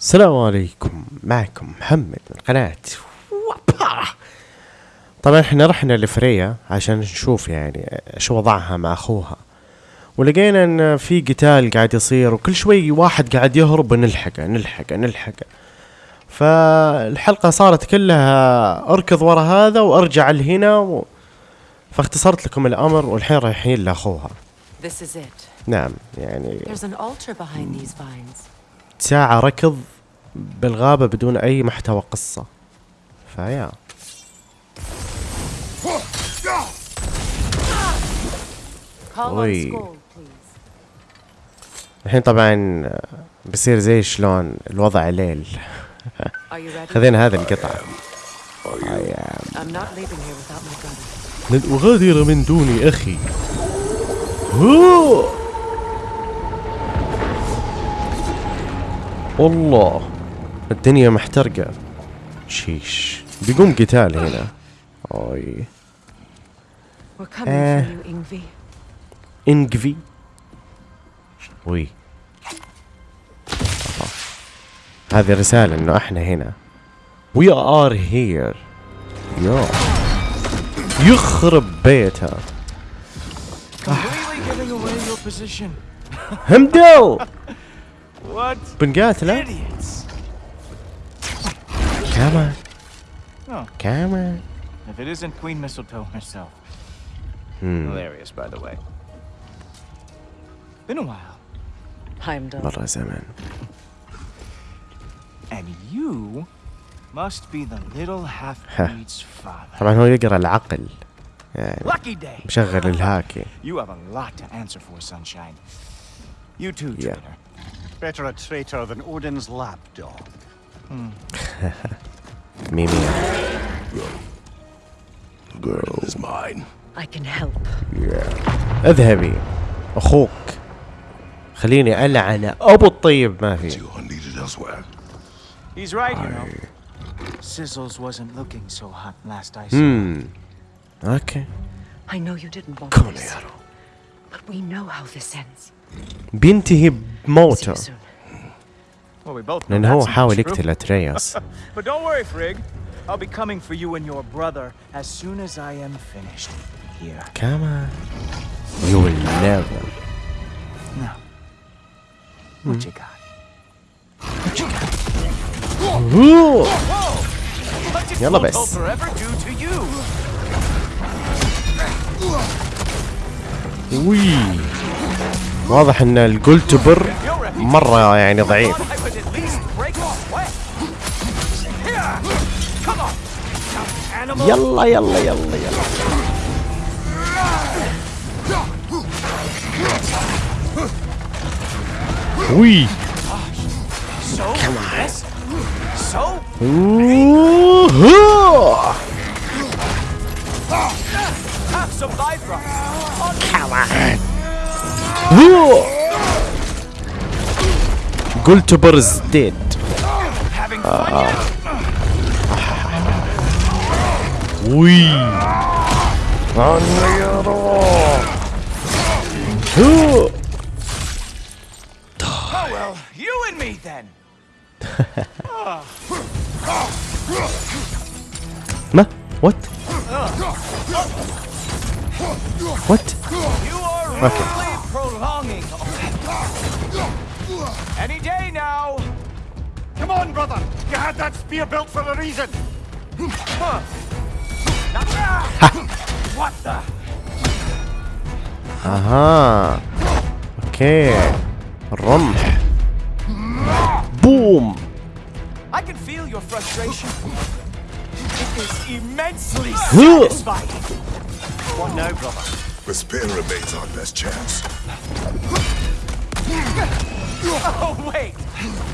السلام عليكم معكم محمد من قناة وابا. طبعا إحنا رحنا لفريا عشان نشوف يعني شو وضعها مع أخوها ولقينا إن في قتال قاعد يصير وكل شوي واحد قاعد يهرب ونلحقه نلحقه نلحقه فالحلقة صارت كلها أركض ورا هذا وأرجع لهنا و... فاختصرت لكم الأمر والحين رايحين لأخوها. نعم يعني. ساعة ركض بالغابة بدون أي محتوى قصة. فيا. الحين طبعا بصير زي شلون الوضع ليل. خذينا هذا القطعة لن أغادر من دون أخي. والله. الدنيا محترقة. شيش. بيقوم قتال هنا. أوي. آه. إنجفي. وي هذه رسالة إنه إحنا هنا. وي ار هير يو يخرب بيتها. همدل بنقاتله. idiots! كمان Oh, كمان if it isn't Queen Mistletoe herself. Hmm. Hilarious, by the way. Been a while. I'm done. مرة زمان And you must be the little half-breed's father. طبعا هو يقرا العقل يعني Lucky day! مشغل الهاكي You have a lot to answer for, Sunshine. You too, Yeah. traitor. Better a traitor than Odin's lapdog. ميمي girl is mine. I can help. اذهبي اخوك خليني العن ابو الطيب ما في You are needed elsewhere. He's right, you know. Sizzles wasn't looking so hot last I saw. امم اوكي I know you didn't want كون this, يا رو but we know how this ends. بينتهي See بموته لأن هو حاول يقتل أترياس. كما will يلا بس. Hmm. واضح إن الجولتبر مرة يعني ضعيف. يلا يلا يلا يلا وي So yes, so أوه. have some life rock. أوه. جولتبر is dead Having fun yet? Wee. Well, you and me then. Ma, what? What? You are really okay. prolonging. Any day now. Come on, brother. You had that spear built for a reason what the? Aha. Okay. Rumh. Boom. I can feel your frustration. It is immensely satisfying. what now, brother? The spear remains our best chance. Oh, wait!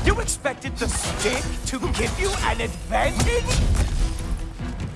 You expected the stick to give you an advantage?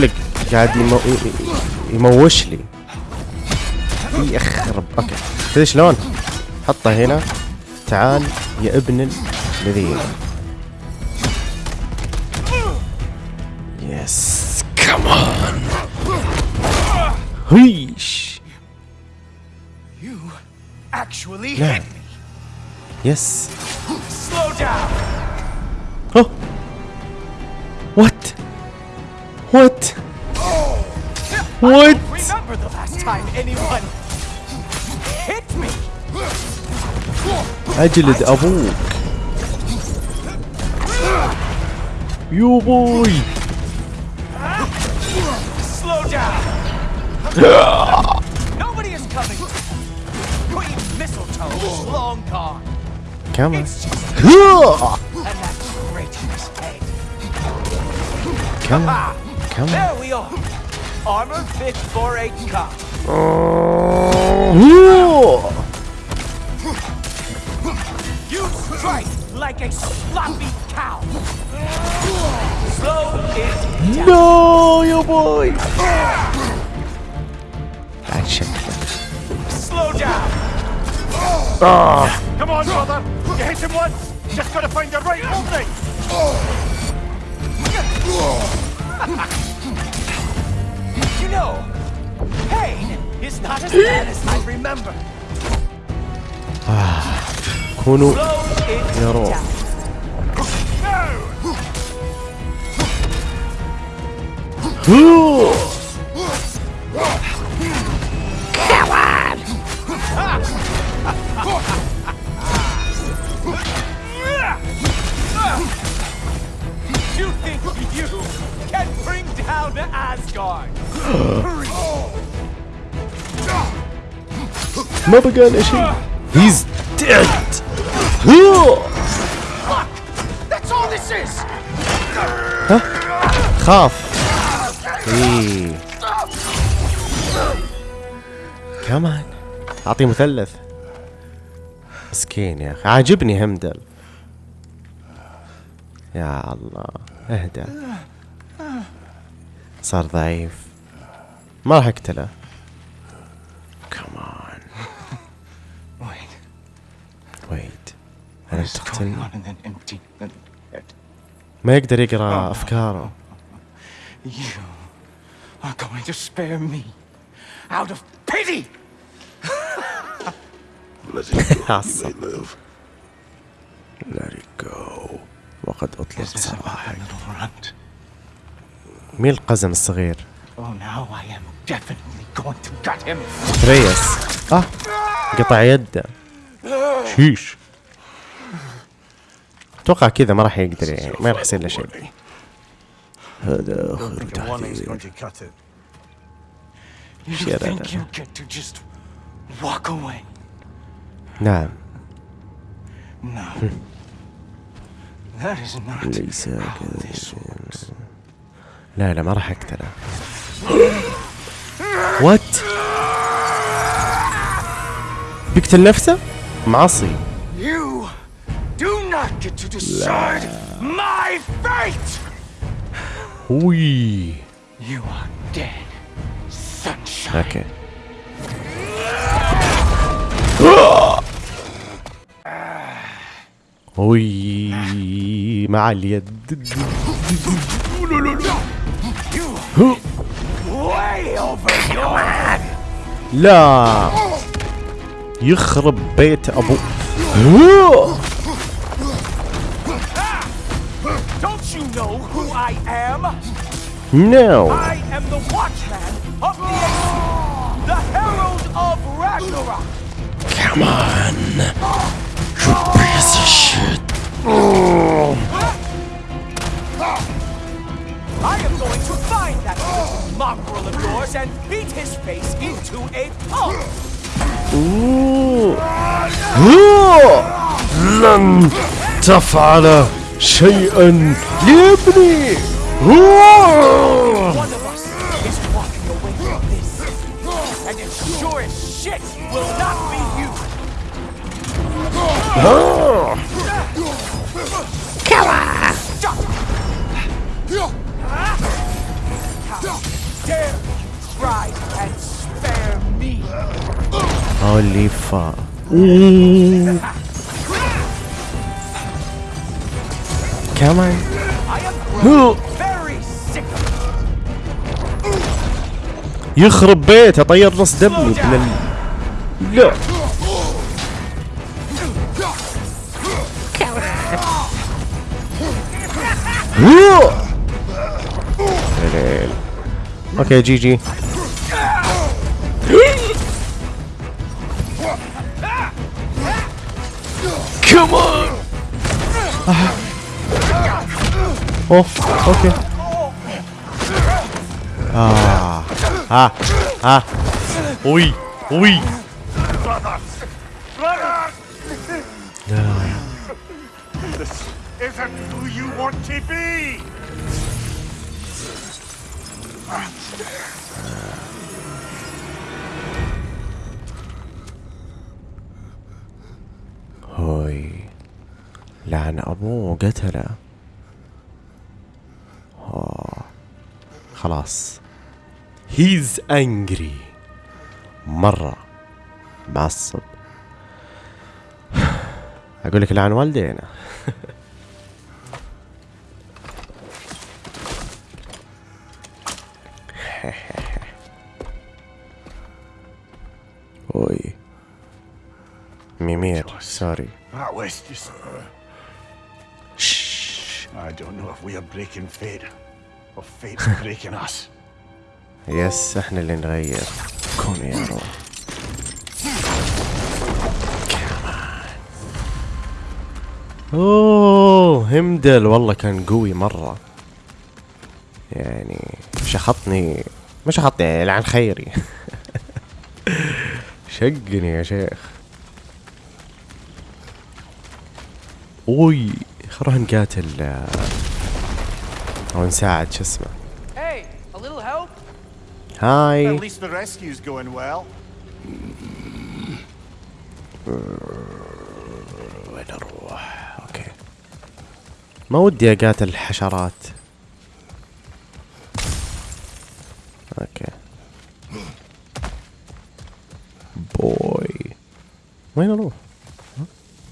لك قاعد يمو... يموش لي يخرب أوكي تدري شلون؟ حطه هنا تعال يا ابن الذين يس كمان هيش me. يس Slow down. Oh. What? What? What? Remember the last time anyone hit me? اجلد ابوك يو بوي Slow down. Nobody is coming. Queen Mistletoe is long gone. كمان It's just and that traitorous head. كمان Come on. There we are. Armor fit for a cop. Oh. You strike like a sloppy cow. Slow it down. No, your boy. Action. Slow down. Oh. Come on, brother. You hit him once. Just gotta find the right opening. You know, pain is not as bad as I remember. كونوا Slow it ما بقى له شيء. هيز this is. خاف. إيه. كمان أعطيه مثلث. مسكين يا أخي. عاجبني همدل يا الله. اهدى صار ضعيف. ما راح اقتله كمان ويت ويت أنا تقتلني ما يقدر يقرأ أفكاره. وقد أطلق سراحك. مين القزم الصغير؟ Oh, now I am تريس آه ah, قطع يده. شيش. أتوقع كذا ما راح يقدر يعني ما راح يصير له شيء. هذا آخر تحذير. نعم. ليس كذا. لا لا ما راح أقتله. وات بيقتل نفسه؟ معصي. وي أوكي وي مع اليد. لا يخرب بيت ابو Don't you know who I am? نو I am the Watchman of the Aesir, the Herald of Ragnarok. I am going to find that mongrel of yours and beat his face into a pulp! Ooh! لن تفعل شيئا يا ابني! One of us is walking away from this, and it sure as shit will not be you! Killer! Stop! Holy fuck. كمان Come on. يخرب بيته طير نص دمي ابن لا أوكي جي جي اوه أوكي آه آه. آه. وي وي اوي لعن أبوه وقتله خلاص. هيز انجري مرة. معصب. أقول لك لعن والدينا أوي. ميمير سوري. Is... I don't know if we are breaking fate, يس إحنا اللي نغير. كون يا روح اوه همدل. والله كان قوي مرة. يعني شخطني مش شخطني يعني لعن خيري. شقني يا شيخ. أوي نروح نقاتل. أو نساعد شو اسمه? هاي. وين أروح؟ أوكي ما ودي أقاتل الحشرات أوكي بوي وين أروح؟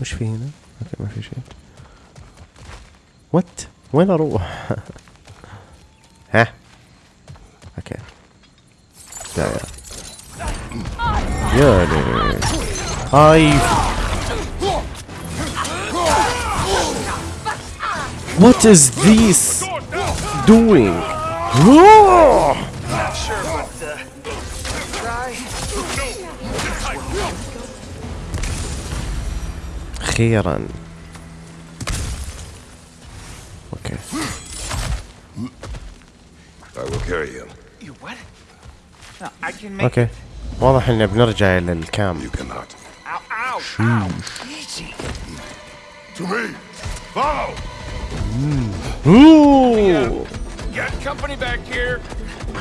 وش في هنا؟ أوكي ما في شيء وات؟ وين أروح؟ ها؟ اوكي دايرة يا ليل هاي What is this doing? Whoa! أخيرا اوكي أوكي. واضح إن بنرجع إلى الكام.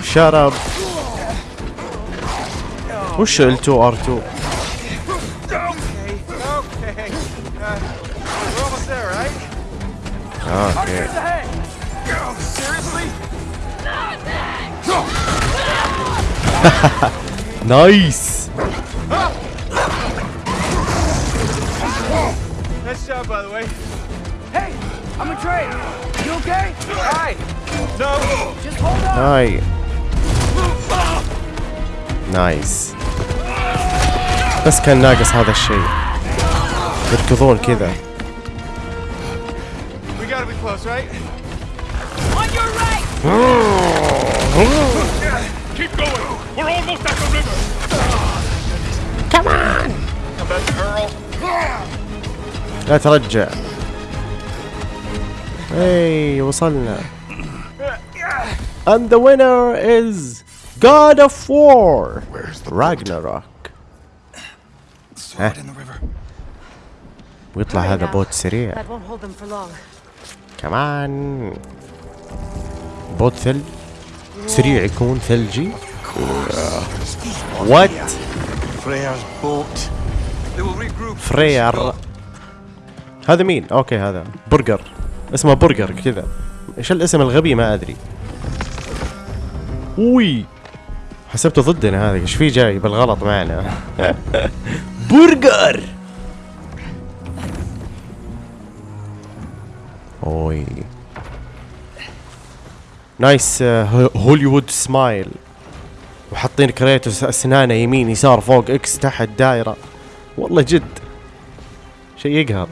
شرب وش ال 2 ار 2 أوكي نايس Nice job, by the way. Hey, I'm a Trey. You okay? Hi. No, just hold on. هاي نايس بس كان ناقص هذا الشيء يركضون كذا We gotta be close, right? Keep going! We're almost at the river! لا ترجع اي وصلنا And the winner is God of War Where's the Ragnarok Throw it in the river. ويطلع هذا بوت سريع That won't hold them for long. كمان بوت ثلج سريع يكون ثلجي وات Freya's boat. فرير هذا مين؟ أوكي هذا. برجر. اسمه برجر كذا. إيش الاسم الغبي؟ ما أدري. وي. حسبته ضدنا هذا. إيش في جاي بالغلط معنا؟ برجر! أوي. نايس هوليوود سمايل وحاطين كريتوس أسنانه يمين يسار فوق إكس تحت دايره والله جد. شيء يقهر.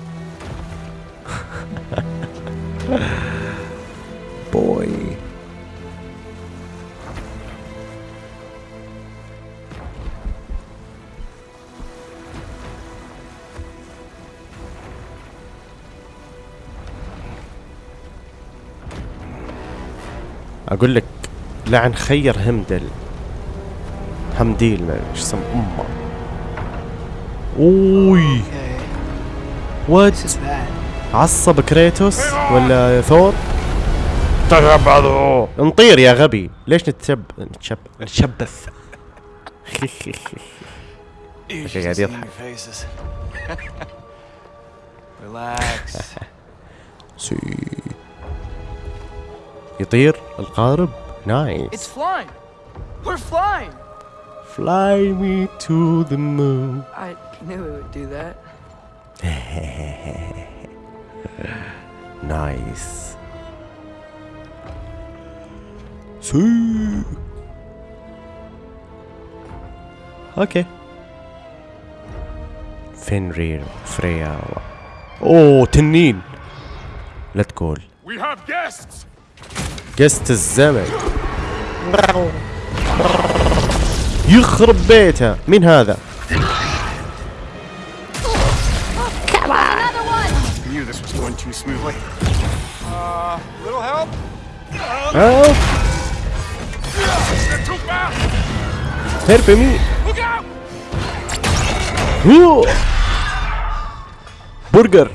بوي. أقول لك لعن خير همدل همديل ما إيش اسم أمة. أوي. وات عصب كريتوس ولا ثور؟ تشبثوا نطير يا غبي. ليش نتشب نتشب؟ نتشبث. قاعد يضحك. سي يطير القارب. It's نايس flying. We're flying. Fly me to the moon I knew it would do that. نايس سي اوكي فينرير فريا اوه تنين لا تقول We have guests! قست الزمن يخرب بيتها مين هذا؟ هرب برجر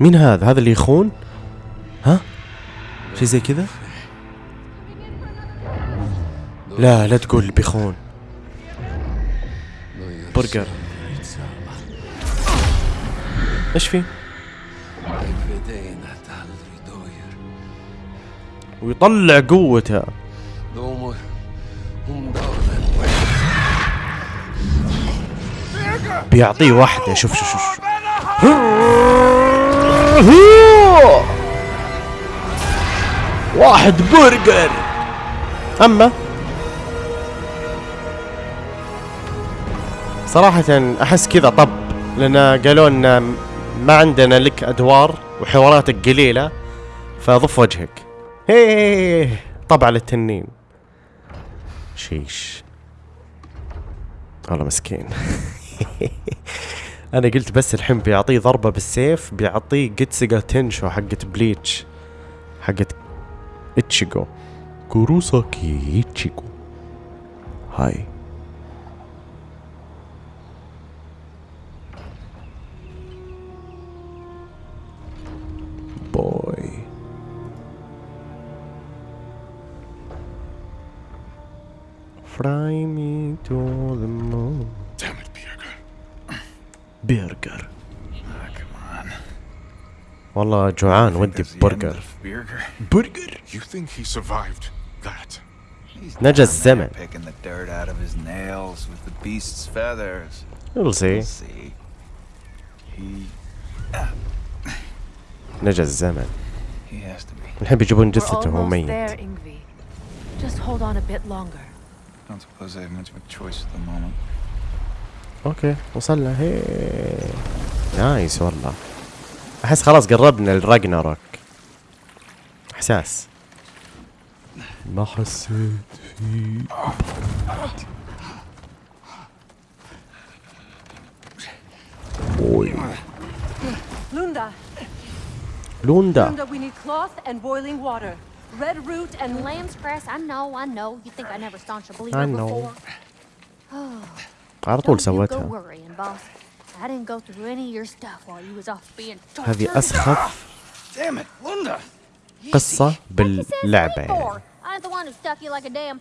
مين هذا؟ هذا اللي يخون ها؟ شي زي كذا؟ لا لا تقول بيخون. برجر. إيش في؟ ويطلع قوته. بيعطيه واحدة. شوف شوف شوف واحد برجر. أما؟ صراحة أحس كذا طب لأن قالوا لنا ما عندنا لك أدوار وحواراتك قليلة فضف وجهك. هي طبع للتنين. شيش. والله مسكين. أنا قلت بس الحين بيعطيه ضربة بالسيف بيعطيه جيتسيجا تنشو حقت بليتش حقت Ichigo. Kurosaki Ichigo. Hi. Boy. Fry me to the moon. Damn it, Birgir. Birgir. Oh, come on. والله جوعان ودي burger? Burger. You think he survived that? He's down there الزمن. Picking the dirt out of his nails with the beast's feathers. We'll see We'll see. He نجا الزمن he has to be. الحين بيجيبون We're جثته وهو almost ميت there, Ingvi. Just hold on a bit longer. Don't suppose I have much of a choice at the moment. أوكي وصلنا هي نايس والله احس خلاص قربنا لراجناروك احساس ما حسيت فيه موي لوندا لوندا لوندا we need cloth and boiling water red root and lamb's grass I know I know you think I never staunch a believer before على طول سوتها هذه أسخف قصة باللعبة يعني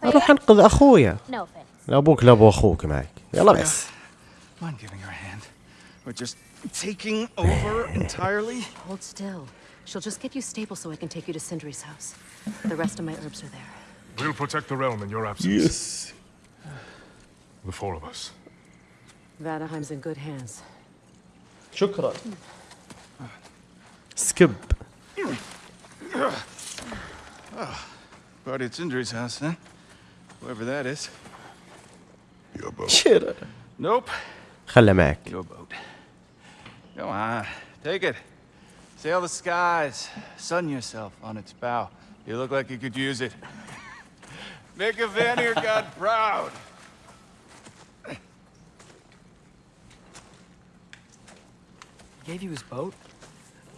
اروح انقذ اخويا لا ابوك لا ابو اخوك معك يلا بس taking over entirely? Hold still. She'll just get you stable so I can take you to Sindri's house. The rest of my herbs are there. We'll protect the realm in your absence. Yes. The four of us. Vanaheim's in good hands. شكرا. Skip. Mm. Party at Sindri's house, then. Whoever that is. Your boat. Shit. Nope. خلى Your boat. Come on, take it. Sail the skies. Sun yourself on its bow. You look like you could use it. Make a Vanir god proud. Gave you his boat.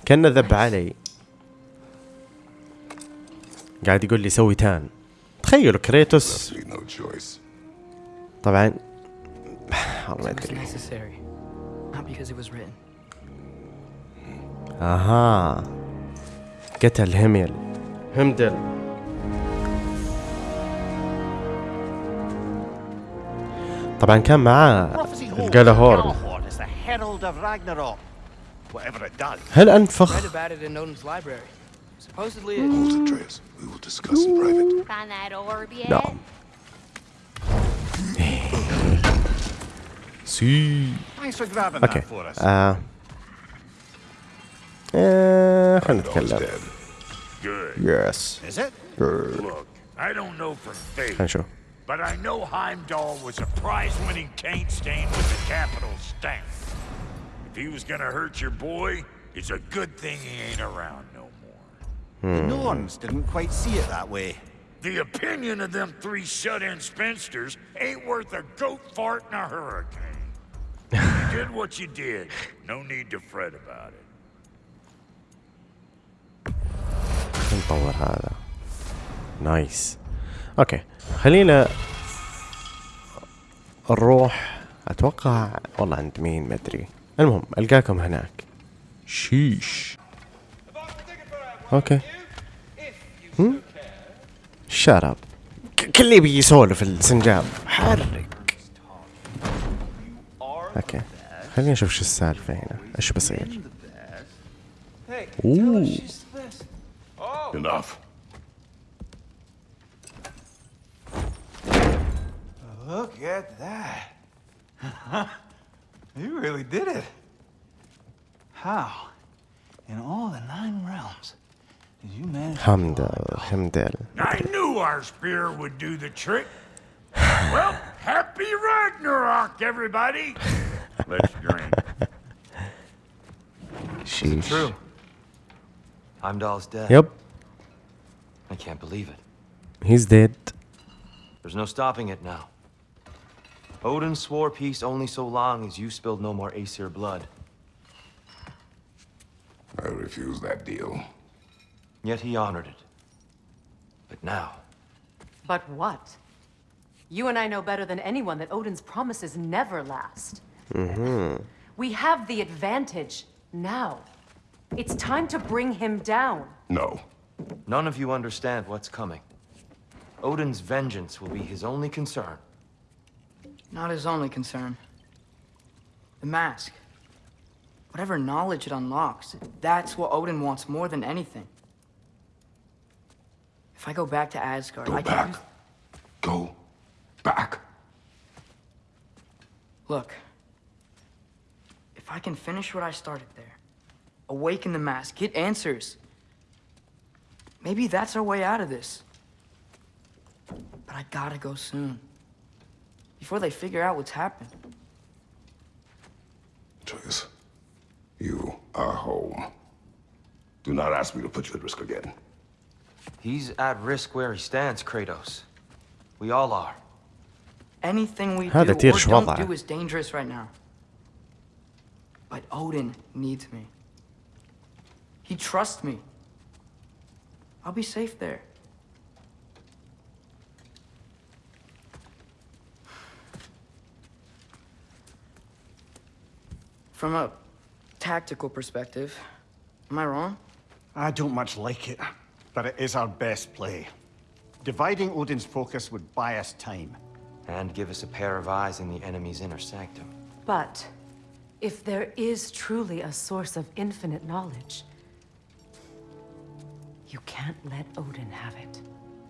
كان ذب علي. قاعد يقول لي سوي تان. تخيلوا كريتوس. طبعا. الله يدري أها. قتل هيميل. همدل طبعا كان معاه الجالاهور هل أنفخ؟ Supposedly it... Hold it, Atreus. We will discuss in private. Find that orb yet? نعم سي Thanks for grabbing اوكي that for us. آه. آه. خلينا Dog's نتكلم dead. Good. يس Is it? Look, I don't know for خلينا faith, نشوف but I know Heimdall was a prize-winning taint stain with the capital stamp. If he was gonna hurt your boy, it's a good thing he ain't around no more. The Norns didn't quite see it that way. The opinion of them three shut-in spinsters ain't worth a goat fart in a hurricane. you did what you did. No need to fret about it. نطور هذا نايس اوكي خلينا نروح اتوقع والله عند مين ما ادري المهم القاكم هناك شيش اوكي شرب كل يبي يسولف السنجاب حرك اوكي خلينا نشوف شو السالفه هنا ايش بصير Hey, Ooh. she's the best. Oh, Enough. look at that. you really did it. How? In all the nine realms, Hamdel, Hamdel. I knew our spear would do the trick. well, happy Ragnarok, everybody. Let's drink. Sheesh. True. Heimdall's dead. Yep. I can't believe it. He's dead. There's no stopping it now. Odin swore peace only so long as you spilled no more Aesir blood. I refuse that deal. Yet he honored it. But now, But what? You and I know better than anyone that Odin's promises never last. Mm-hmm. We have the advantage now. It's time to bring him down. No. none of you understand what's coming. Odin's vengeance will be his only concern. Not his only concern. The mask. Whatever knowledge it unlocks, that's what Odin wants more than anything. If I go back to Asgard, Go I back. use... Go back. Look. If I can finish what I started there, awaken the mask, get answers, maybe that's our way out of this. But I gotta go soon. Before they figure out what's happened. Atreus, you are home. Do not ask me to put you at risk again. He's at risk where he stands, Kratos. We all are. Anything we do or don't do is dangerous right now. But Odin needs me. He trusts me. I'll be safe there. From a tactical perspective, am I wrong? I don't much like it but it is our best play. Dividing Odin's focus would buy us time. And give us a pair of eyes in the enemy's inner sanctum. But if there is truly a source of infinite knowledge, You can't let Odin have it.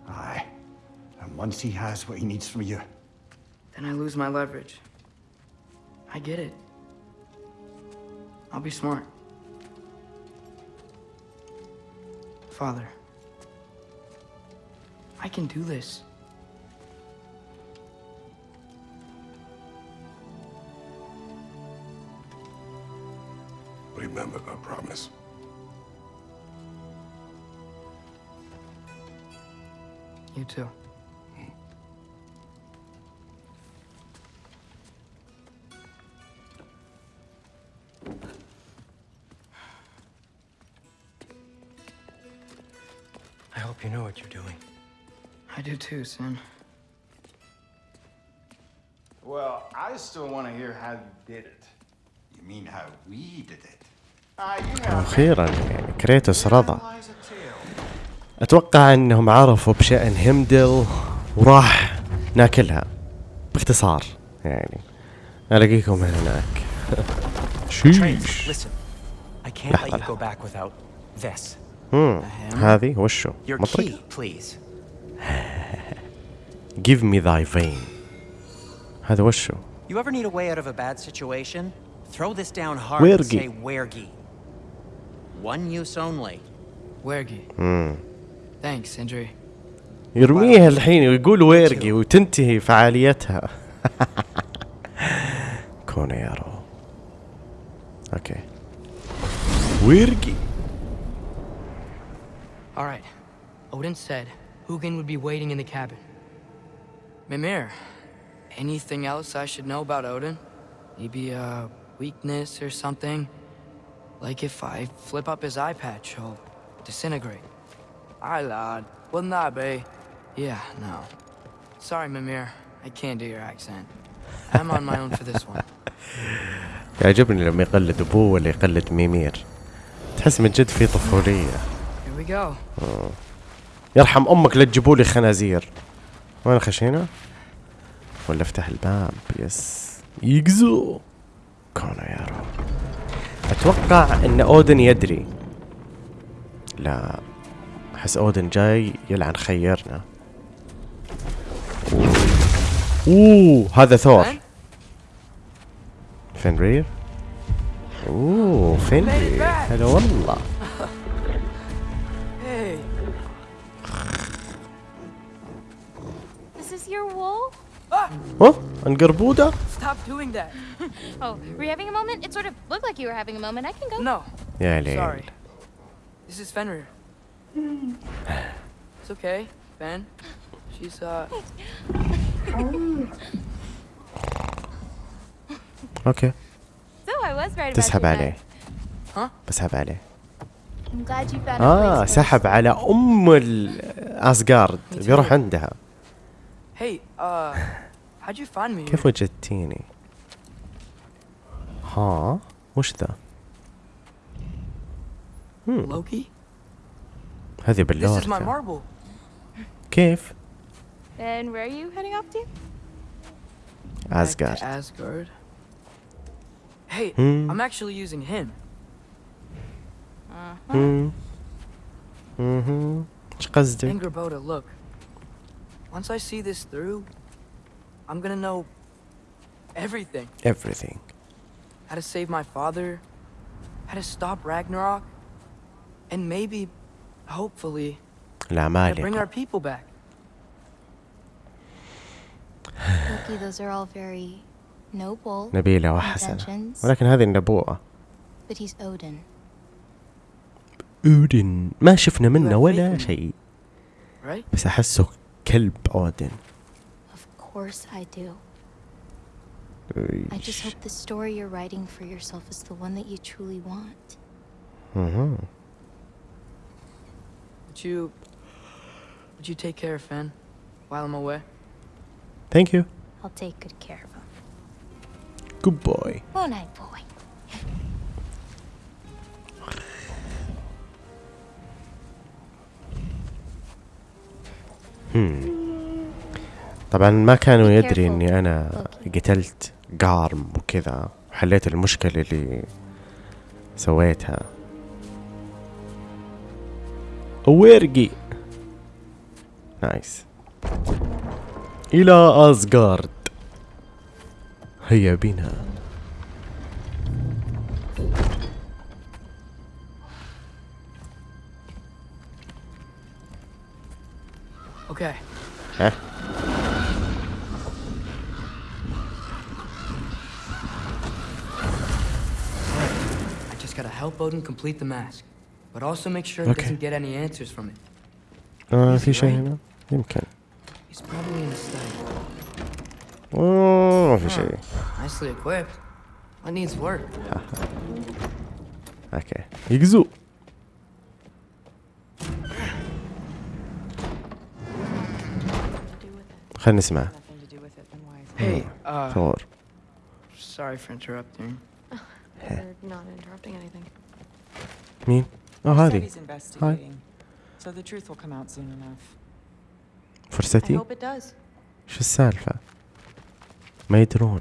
Aye. And once he has what he needs from you, Then I lose my leverage. I get it. I'll be smart. Father, I can do this. Remember the promise. You too. I hope you know what you're doing. I do too, Sam. Well, I still want to hear how you did it. You mean how we did it? Ah, أخيرا يعني كريتوس رضى. أتوقع أنهم عرفوا بشأن هيمدل وراح ناكلها. باختصار يعني. ألاقيكم هناك. شيش. لحظة لحظة. هذه وشو؟ مطرقة. give me thy vein هذا وشو You ever need a way out of a bad situation? Throw this down hard and Wergi. say Wergi. One use only. Wergi. مم. Thanks, Sindri. يرميها الحين ويقول ويرقي وتنتهي فعاليتها كونيرو اوكي ويرقي All right. Odin said Hugin would be waiting in the cabin. Mimir, anything else I should know about Odin? Maybe a weakness or something? Like if I flip up his eye patch, he'll disintegrate. Aye, lad. Wouldn't that be? Yeah, no. Sorry, Mimir. I can't do your accent. I'm on my own for this one. يعجبني لما يقلد ابوه ولا يقلد ميمير تحس من جد في طفولية Here we go. آه. يرحم امك لا تجيبوا لي خنازير وين خشينا؟ ولا افتح الباب. يس. يقزو. كونيرو أتوقع إن أودن يدري. لا. أحس أودن جاي يلعن خيرنا. أوه, أوه. هذا ثور. Ben? فنرير أوه. فنرير هلا والله. Is your wool? ها انقربوده Stop doing that. Oh, were you having a moment? It sort of looked like you were having a moment. I can go. No. يا ليل Sorry. This is Fenrir. It's okay, Ben. She's, uh... أوكي So I was right about تسحب عليه. Huh? بسحب عليه I'm glad you found a آه place for سحب. على ام الاسجارد بيروح عندها Hey, uh, how'd you find me? كيف وجدتيني؟ ها؟ وش ذا؟ Loki? هذه باللور. This is my marble. كيف؟ And where are you heading off to? Asgard. Asgard. Hey, hmm. I'm actually using him. Uh-huh. Mm-hmm. Angrboda, look. Once I see this through, I'm gonna know everything. everything How to save my father, how to stop Ragnarok, and maybe, hopefully, how to bring العمالقة our people back. Loki, those are all very noble. نبيلة وحسنة intentions, ولكن هذه النبوءة But he's Odin. اودن ما شفنا منه have faith ولا in me. شيء Right? بس احسه كلب اودن Of course I do. I just hope the story you're writing for yourself is the one that you truly want. مهم. Would you, would you take care of Finn while I'm away? ثانك يو I'll take good care of him. جود بوي Won't I, boy? طبعا ما كانوا يدري إني أنا. قتلت قارم وكذا وحليت المشكلة اللي سويتها. ويرقي نايس إلى أزغارد. هيا بنا Okay. Huh? I just gotta help Odin complete the mask, but also make sure okay. he doesn't get any answers from it. Uh, is, is he showing right? you now? Okay. He's probably in the study. Oh, if you show. Nicely equipped. What needs work? okay. Exu. خلينا نسمع. ثور آه. مين؟ آه هذه. فرصتي؟ شو السالفة؟ ما يدرون.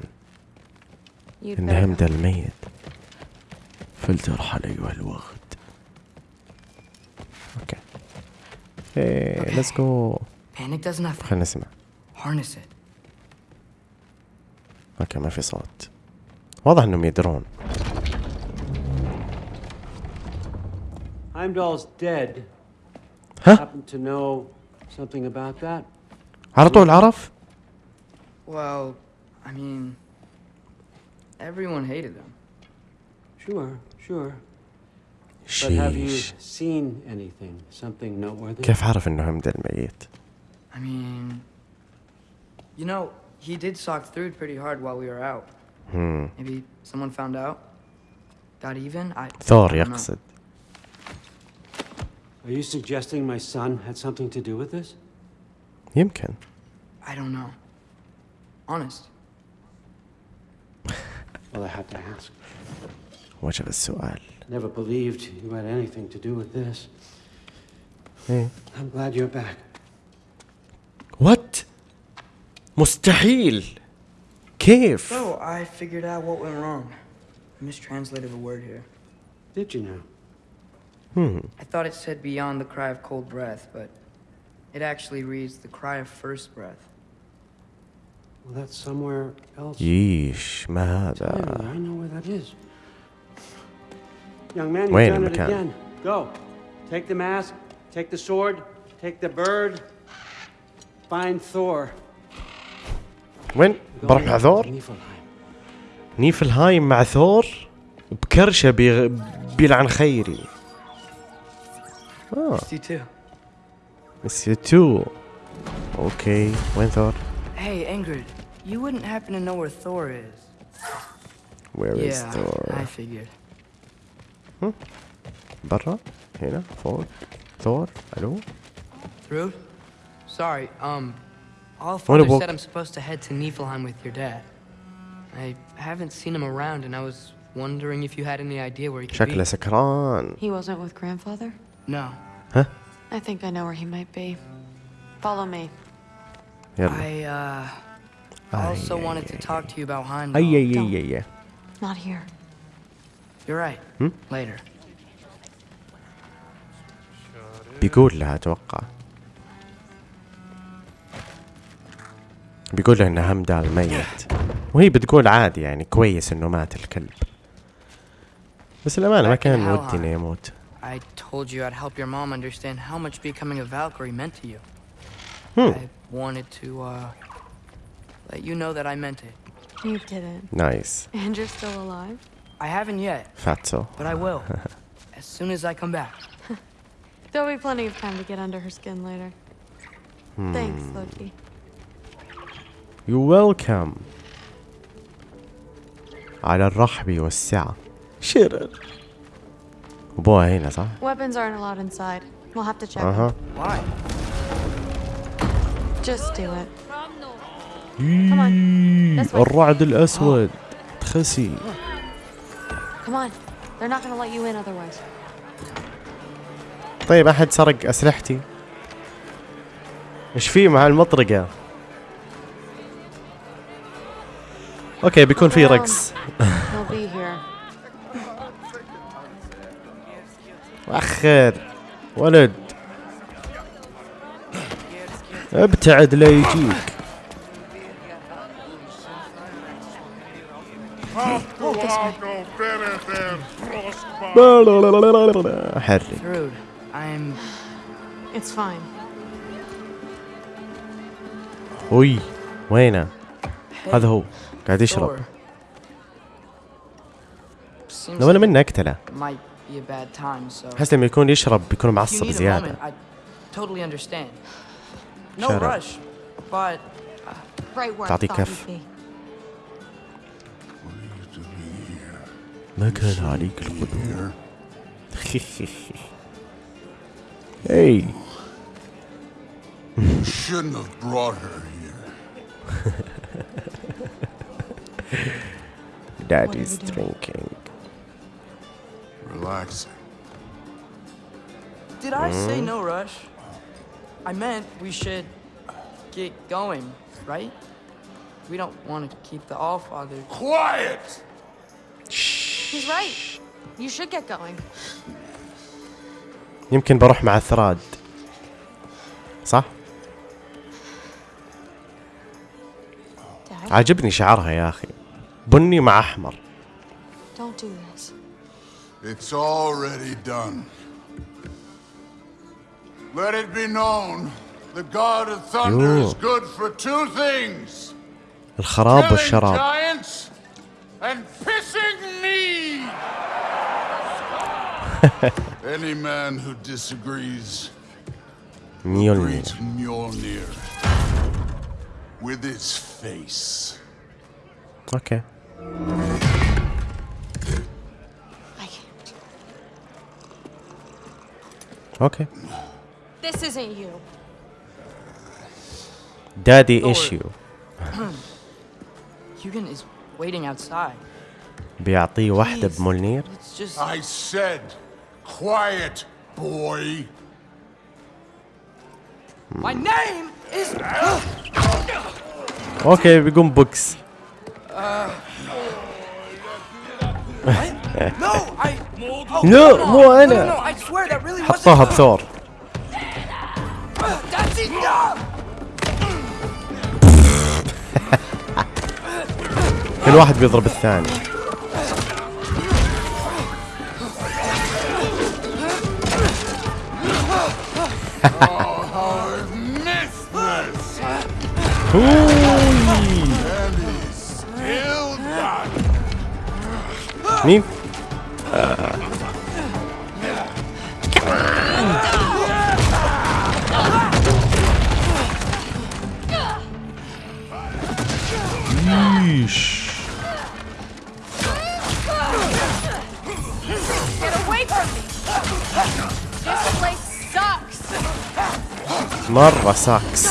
إن همدا الميت. فلتر حلي الوغد أوكي. إيه ليتس جو خلينا نسمع. Harness it. أوكي ما في صوت واضح انهم يدرون Heimdall's dead. Huh? Happen to know something about that? على طول عرف؟ Well, I mean, everyone hated him. Sure, sure. But have you seen anything? Something noteworthy? كيف عرف انه همد الميت؟ I mean, you know, he did sock through it pretty hard while we were out. هم. Maybe someone found out? Got even? I. I ثور don't know. يقصد Are you suggesting my son had something to do with this? يمكن I don't know. Honest. Well, I had to ask. وجب السؤال Never believed you had anything to do with this. ايه I'm glad you're back. وات مستحيل كيف So I figured out what went wrong. I mistranslated a word here. Did you now? Hmm. I thought it said beyond the cry of cold breath, but it actually reads the cry of first breath. Well, that's somewhere else. ييش ما Tell me, هذا I know where that is. Young man, you've وين done it المكان؟ again. Go. Take the mask, take the sword, take the bird. Find Thor. وين بروح مع ثور. نيفلهايم مع ثور بكرشه بيغ... بيلعن خيري آه. بس تو أوكي وين ثور Hey, Ingrid, you wouldn't happen to know where Thor is? Where is yeah, Thor I figured. برا هنا فوق ثور ألو Through? Sorry, um, all What father about- said I'm supposed to head to Niflheim with your dad. I haven't seen him around, and I was wondering if you had any idea where he could شكله be. سكران He wasn't with grandfather? No, ها I think I know where he might be. Follow me. يلا I uh also wanted to talk to you about Heimdall. اي اي اي اي Not here. You're right. Hmm? Later. بيقول لها اتوقع بيقول لها ان همدال ميت وهي بتقول عادي يعني كويس انه مات الكلب بس الامانه ما Back in كان Helheim. ودي انه يموت I told you I'd help your mom understand how much becoming a Valkyrie meant to you. Hmm. I wanted to uh let you know that I meant it. You didn't. نايس And you're still alive? I haven't yet, فاتسو but I will. as soon as I come back. There'll be plenty of time to get under her skin later. Thanks, Loki. يو ويلكم على الرحب والسعة شرر ابوها هنا صح؟ Weapons aren't allowed inside. We'll have to check. أها Why? Just do it. This way. الرعد الاسود تخسي Come on. They're not gonna let you in otherwise. طيب احد سرق اسلحتي إيش في مع المطرقة أوكي بيكون في رقص. اخر ولد. ابتعد لا يجيك. حرك. وي وينه؟ هذا هو. قاعد يشرب. لو أنا منه اقتله أحس لما يكون يشرب بيكون معصب زيادة. شارع تعطي كف. ما كان عليك القدوم؟ اي You shouldn't have brought her here. Daddy's drinking Relaxing. did I say Hmm? no rush? I meant we should get going, right? We don't want to keep the Allfather. Quiet! He's right. You should get going. يمكن بروح مع الثراد صح؟ Dad, عاجبني شعرها يا اخي بني مع احمر don't do this. It's already done. Let it be known the God of Thunder is Yo. good for two things الخراب killing والشراب giants and pissing me. Any man who disagrees ميولني greets Mjolnir with his face. اوكي I can't. اوكي This isn't you. دادي Thor. ايشيو Hugan is waiting outside. بيعطيه واحدة Please, بمولنير Let's just. I said, quiet, boy. My name is. اوكي بيقوم بوكس No, I. لا مو أنا حطها بثور كل واحد بيضرب الثاني. Ooh. مين؟ إيش مرة ساكس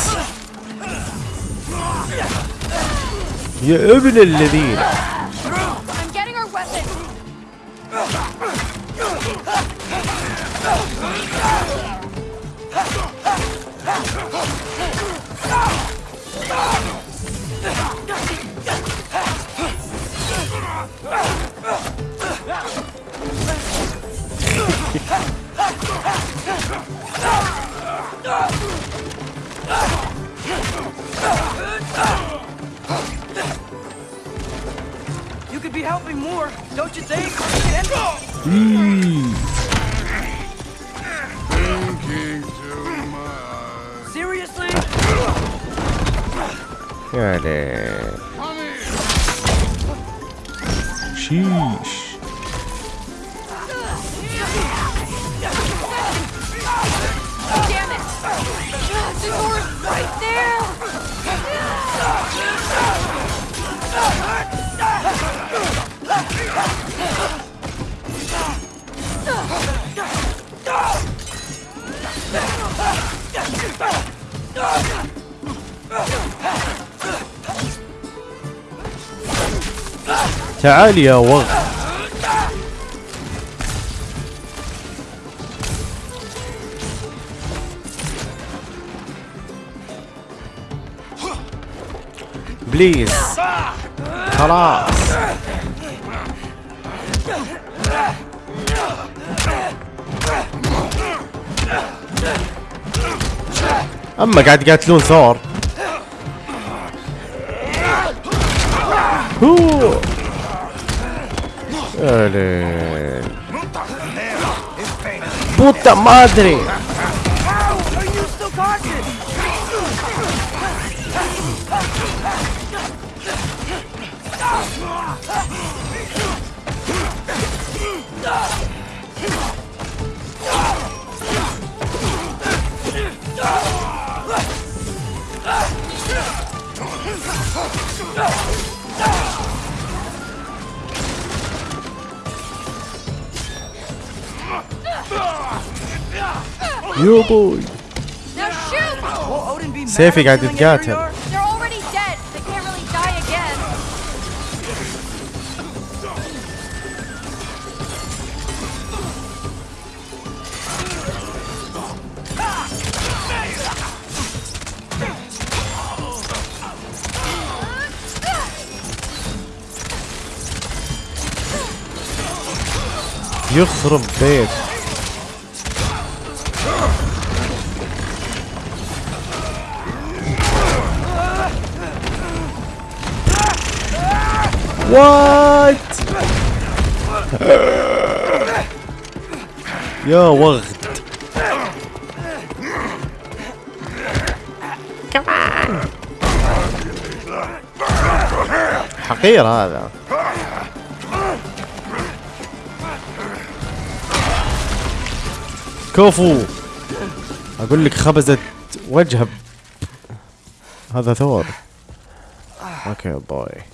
يا ابن الذين. تعال يا وغ. بليز خلاص. أما قاعد يقاتلون ثور. هو. Olha. Puta madre! Ah! Are you still cautious? يو بوي Now shoot! Will Odin be mad سيفي at قاعد killing Arior? يتقاتل They're already dead. They can't really die again. يخرب بيت وات يا وغد. حقير هذا. كفو أقول لك خبزت وجهه هذا ثور. أوكي باي.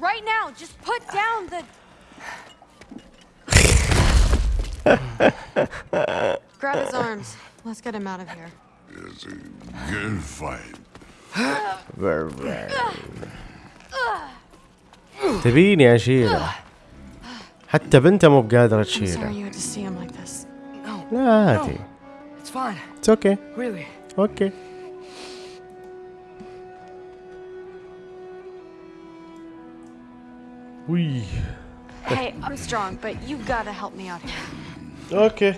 Right now, just put down the. Grab his arms. Let's get him out of here. It's a good fight. تبيني اشيله حتى بنته مو بقادره I'm sorry تشيله you had to see him like this. لا عادي It's fine. اتس اوكي Really. اوكي وي Hey, I'm strong, but you gotta help me out here. أوكي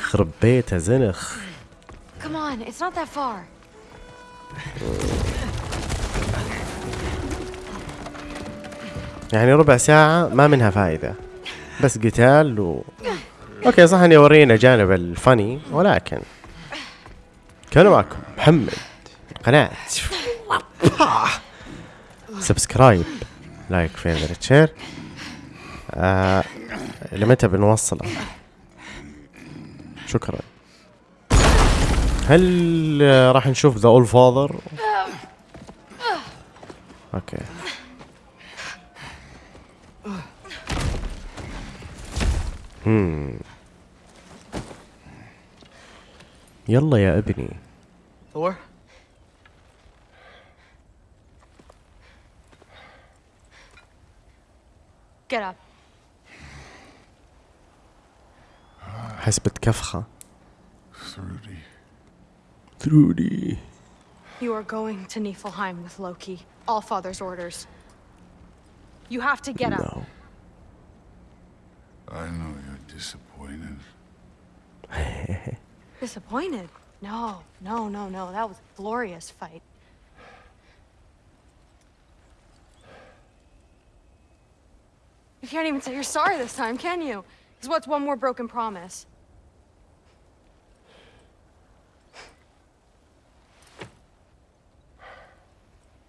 خرب بيته زنخ. Come on, it's not that far. يعني ربع ساعة ما منها فايدة. بس قتال و أوكي صح إني يورينا جانب الفني ولكن كان معكم محمد. قناة. سبسكرايب لايك فيفرت شير آه لمتى بنوصله شكرا. هل راح نشوف ذا اول فاذر؟ أوكي. هم. يلا يا ابني. Thor? Get up. حسبت كفخة Thrudy. ثرودي You are going to Niflheim with Loki. All Father's orders. You have to get up. No. I know you're disappointed. Disappointed? No, no, no, no. That was a glorious fight. You can't even say you're sorry this time, can you? Because what's one more broken promise?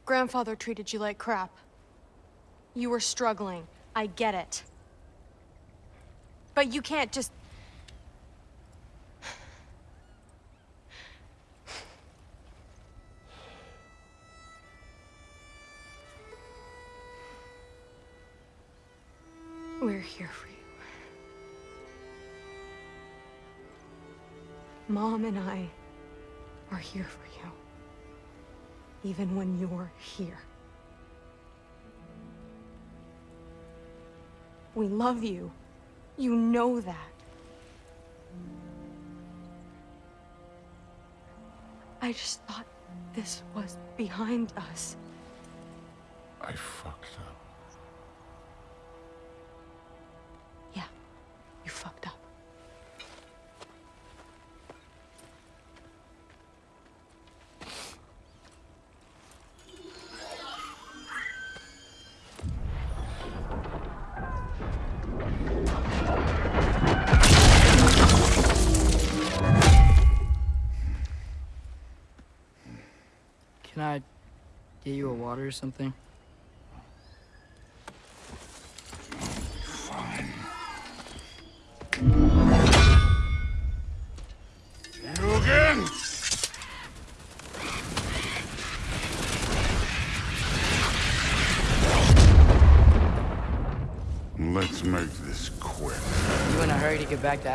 Grandfather treated you like crap. You were struggling. I get it. But you can't just here for you. Mom and I are here for you. Even when you're here. We love you. You know that. I just thought this was behind us. I. Fucked up. Water or something? Let's make this quick. You in a hurry to get back to